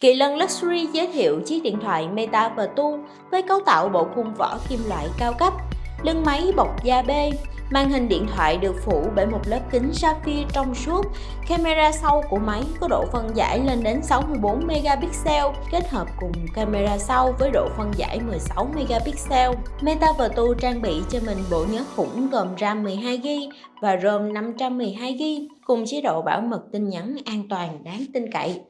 Kỳ lân Luxury giới thiệu chiếc điện thoại Meta Vertu với cấu tạo bộ khung vỏ kim loại cao cấp, lưng máy bọc da bê, màn hình điện thoại được phủ bởi một lớp kính sapphire trong suốt, camera sau của máy có độ phân giải lên đến 64 megapixel kết hợp cùng camera sau với độ phân giải 16 megapixel. Meta Vertu trang bị cho mình bộ nhớ khủng gồm RAM 12GB và ROM 512GB cùng chế độ bảo mật tin nhắn an toàn đáng tin cậy.